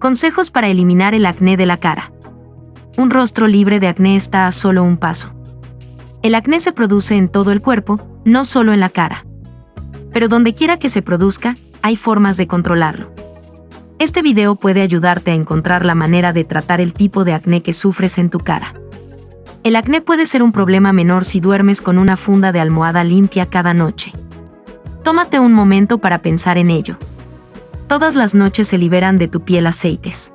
Consejos para eliminar el acné de la cara. Un rostro libre de acné está a solo un paso. El acné se produce en todo el cuerpo, no solo en la cara. Pero donde quiera que se produzca, hay formas de controlarlo. Este video puede ayudarte a encontrar la manera de tratar el tipo de acné que sufres en tu cara. El acné puede ser un problema menor si duermes con una funda de almohada limpia cada noche. Tómate un momento para pensar en ello. Todas las noches se liberan de tu piel aceites.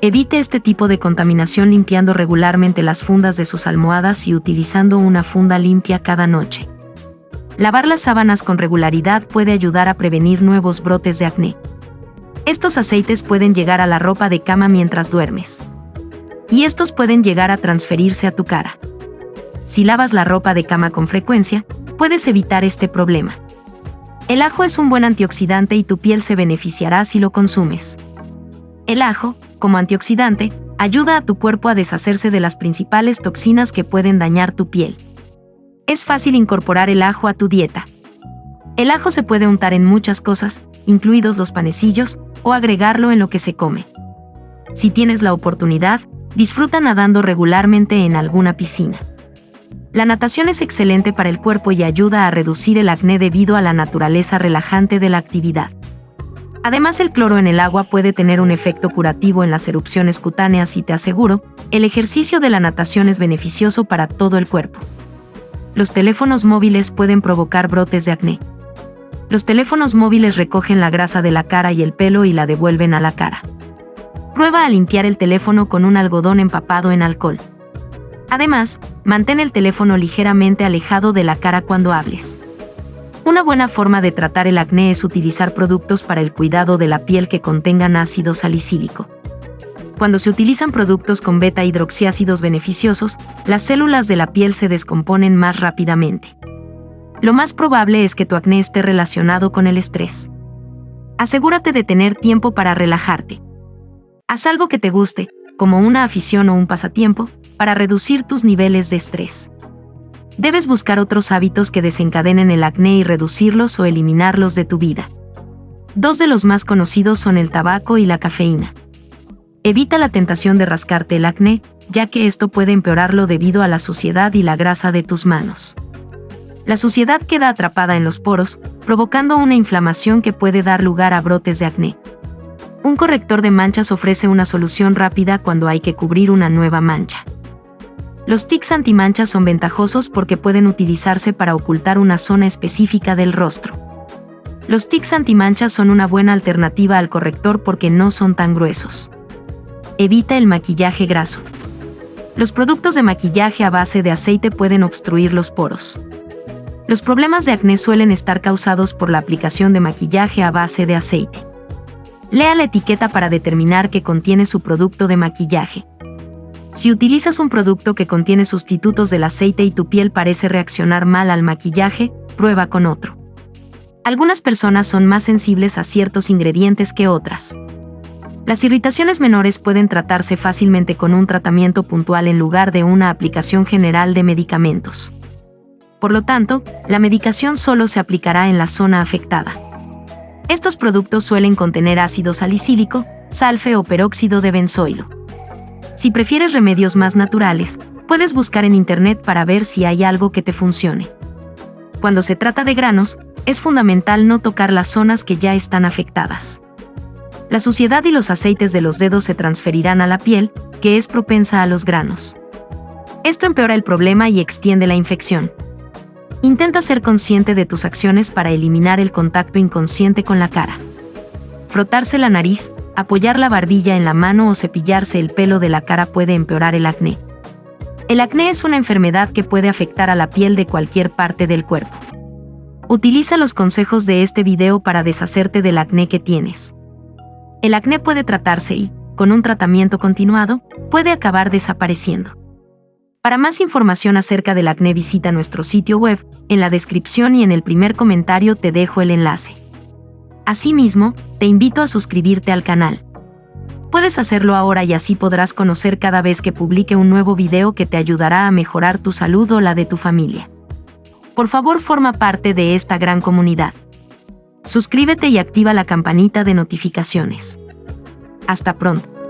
Evite este tipo de contaminación limpiando regularmente las fundas de sus almohadas y utilizando una funda limpia cada noche. Lavar las sábanas con regularidad puede ayudar a prevenir nuevos brotes de acné. Estos aceites pueden llegar a la ropa de cama mientras duermes y estos pueden llegar a transferirse a tu cara. Si lavas la ropa de cama con frecuencia, puedes evitar este problema. El ajo es un buen antioxidante y tu piel se beneficiará si lo consumes. El ajo, como antioxidante, ayuda a tu cuerpo a deshacerse de las principales toxinas que pueden dañar tu piel. Es fácil incorporar el ajo a tu dieta. El ajo se puede untar en muchas cosas, incluidos los panecillos, o agregarlo en lo que se come. Si tienes la oportunidad, disfruta nadando regularmente en alguna piscina. La natación es excelente para el cuerpo y ayuda a reducir el acné debido a la naturaleza relajante de la actividad. Además, el cloro en el agua puede tener un efecto curativo en las erupciones cutáneas y te aseguro, el ejercicio de la natación es beneficioso para todo el cuerpo. Los teléfonos móviles pueden provocar brotes de acné. Los teléfonos móviles recogen la grasa de la cara y el pelo y la devuelven a la cara. Prueba a limpiar el teléfono con un algodón empapado en alcohol. Además, mantén el teléfono ligeramente alejado de la cara cuando hables. Una buena forma de tratar el acné es utilizar productos para el cuidado de la piel que contengan ácido salicílico. Cuando se utilizan productos con beta hidroxiácidos beneficiosos, las células de la piel se descomponen más rápidamente. Lo más probable es que tu acné esté relacionado con el estrés. Asegúrate de tener tiempo para relajarte. Haz algo que te guste, como una afición o un pasatiempo, para reducir tus niveles de estrés. Debes buscar otros hábitos que desencadenen el acné y reducirlos o eliminarlos de tu vida. Dos de los más conocidos son el tabaco y la cafeína. Evita la tentación de rascarte el acné, ya que esto puede empeorarlo debido a la suciedad y la grasa de tus manos. La suciedad queda atrapada en los poros, provocando una inflamación que puede dar lugar a brotes de acné. Un corrector de manchas ofrece una solución rápida cuando hay que cubrir una nueva mancha. Los tics antimanchas son ventajosos porque pueden utilizarse para ocultar una zona específica del rostro. Los tics antimanchas son una buena alternativa al corrector porque no son tan gruesos. Evita el maquillaje graso. Los productos de maquillaje a base de aceite pueden obstruir los poros. Los problemas de acné suelen estar causados por la aplicación de maquillaje a base de aceite. Lea la etiqueta para determinar qué contiene su producto de maquillaje. Si utilizas un producto que contiene sustitutos del aceite y tu piel parece reaccionar mal al maquillaje, prueba con otro. Algunas personas son más sensibles a ciertos ingredientes que otras. Las irritaciones menores pueden tratarse fácilmente con un tratamiento puntual en lugar de una aplicación general de medicamentos. Por lo tanto, la medicación solo se aplicará en la zona afectada. Estos productos suelen contener ácido salicílico, salfe o peróxido de benzoilo. Si prefieres remedios más naturales, puedes buscar en Internet para ver si hay algo que te funcione. Cuando se trata de granos, es fundamental no tocar las zonas que ya están afectadas. La suciedad y los aceites de los dedos se transferirán a la piel, que es propensa a los granos. Esto empeora el problema y extiende la infección. Intenta ser consciente de tus acciones para eliminar el contacto inconsciente con la cara. Frotarse la nariz, apoyar la barbilla en la mano o cepillarse el pelo de la cara puede empeorar el acné. El acné es una enfermedad que puede afectar a la piel de cualquier parte del cuerpo. Utiliza los consejos de este video para deshacerte del acné que tienes. El acné puede tratarse y, con un tratamiento continuado, puede acabar desapareciendo. Para más información acerca del acné visita nuestro sitio web, en la descripción y en el primer comentario te dejo el enlace. Asimismo, te invito a suscribirte al canal. Puedes hacerlo ahora y así podrás conocer cada vez que publique un nuevo video que te ayudará a mejorar tu salud o la de tu familia. Por favor forma parte de esta gran comunidad. Suscríbete y activa la campanita de notificaciones. Hasta pronto.